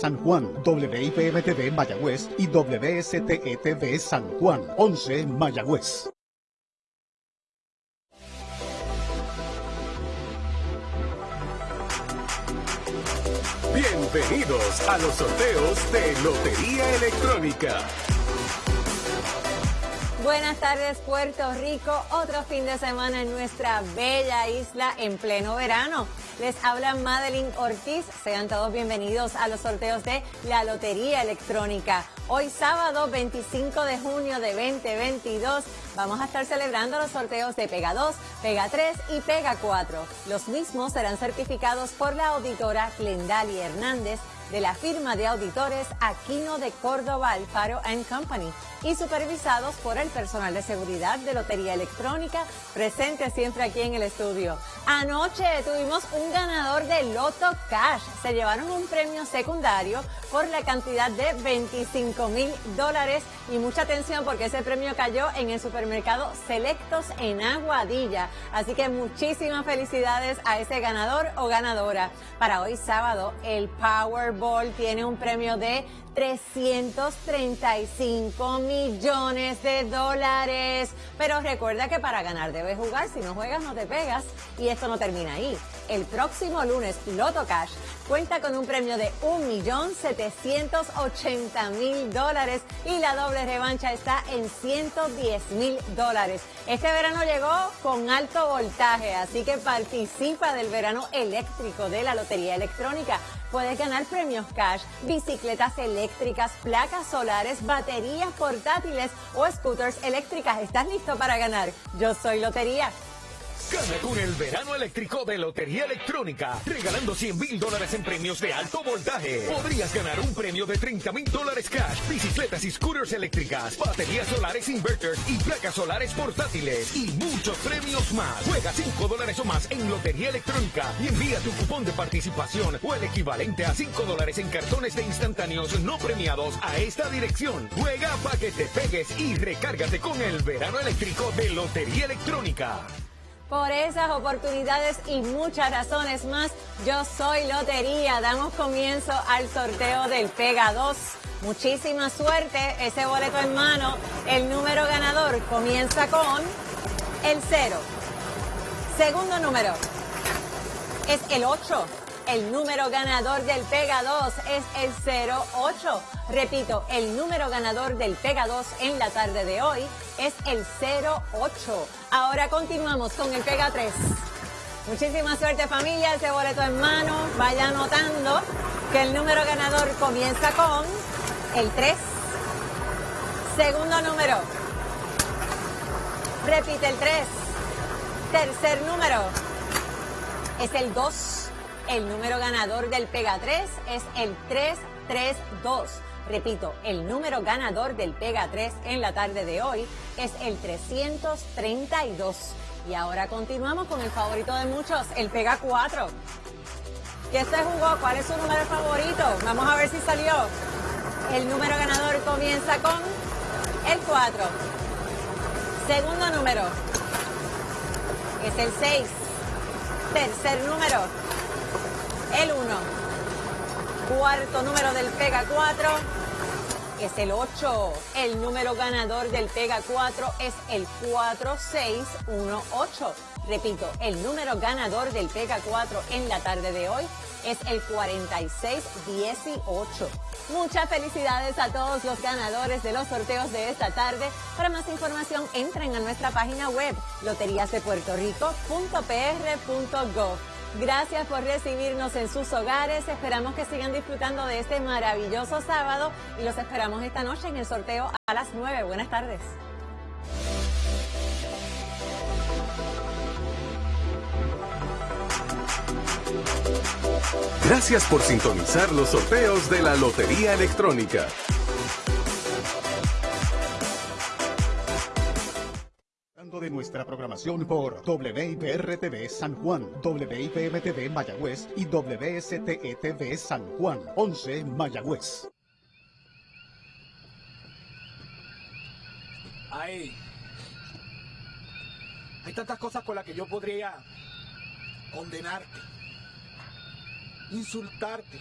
San Juan, WIPM-TV Mayagüez y WSTETV San Juan, 11 Mayagüez. Bienvenidos a los sorteos de Lotería Electrónica. Buenas tardes Puerto Rico, otro fin de semana en nuestra bella isla en pleno verano. Les habla Madeline Ortiz, sean todos bienvenidos a los sorteos de la Lotería Electrónica. Hoy sábado 25 de junio de 2022 vamos a estar celebrando los sorteos de Pega 2, Pega 3 y Pega 4. Los mismos serán certificados por la auditora Glendali Hernández de la firma de auditores Aquino de Córdoba Alfaro Company y supervisados por el personal de seguridad de Lotería Electrónica presente siempre aquí en el estudio. Anoche tuvimos un ganador de Loto Cash. Se llevaron un premio secundario por la cantidad de 25 mil dólares y mucha atención porque ese premio cayó en el supermercado Selectos en Aguadilla. Así que muchísimas felicidades a ese ganador o ganadora. Para hoy sábado, el Tiene un premio de 335 millones de dólares. Pero recuerda que para ganar debes jugar, si no juegas no te pegas. Y esto no termina ahí. El próximo lunes, Loto Cash cuenta con un premio de 1.780.000 dólares y la doble revancha está en 110.000 dólares. Este verano llegó con alto voltaje, así que participa del verano eléctrico de la Lotería Electrónica. Puedes ganar cash, bicicletas eléctricas, placas solares, baterías portátiles o scooters eléctricas. ¿Estás listo para ganar? Yo soy Lotería. Gana con el verano eléctrico de Lotería Electrónica, regalando 100 mil dólares en premios de alto voltaje. Podrías ganar un premio de 30 mil dólares cash, bicicletas y scooters eléctricas, baterías solares inverters y placas solares portátiles y muchos premios más. Juega 5 dólares o más en Lotería Electrónica y envía tu cupón de participación o el equivalente a 5 dólares en cartones de instantáneos no premiados a esta dirección. Juega para que te pegues y recárgate con el verano eléctrico de Lotería Electrónica. Por esas oportunidades y muchas razones más, yo soy Lotería. Damos comienzo al sorteo del Pega 2. Muchísima suerte, ese boleto en mano. El número ganador comienza con el 0. Segundo número es el 8. El número ganador del Pega 2 es el 08. Repito, el número ganador del Pega 2 en la tarde de hoy es el 08. Ahora continuamos con el Pega 3. Muchísima suerte familia, ese boleto en mano. Vaya anotando que el número ganador comienza con el 3. Segundo número. Repite el 3. Tercer número es el 2. El número ganador del Pega 3 es el 332. Repito, el número ganador del Pega 3 en la tarde de hoy es el 332. Y ahora continuamos con el favorito de muchos, el Pega 4. ¿Qué se jugó? ¿Cuál es su número favorito? Vamos a ver si salió. El número ganador comienza con el 4. Segundo número es el 6. Tercer número el 1. Cuarto número del Pega 4 es el 8. El número ganador del Pega 4 es el 4618. Repito, el número ganador del Pega 4 en la tarde de hoy es el 4618. Muchas felicidades a todos los ganadores de los sorteos de esta tarde. Para más información, entren a nuestra página web loteriasdepuertorico.pr.gov. Gracias por recibirnos en sus hogares. Esperamos que sigan disfrutando de este maravilloso sábado y los esperamos esta noche en el sorteo a las 9. Buenas tardes. Gracias por sintonizar los sorteos de la Lotería Electrónica. De nuestra programación por WIPR-TV San Juan, WIPM-TV Mayagüez y WSTE-TV San Juan, 11 Mayagüez. Hay, hay tantas cosas con las que yo podría condenarte, insultarte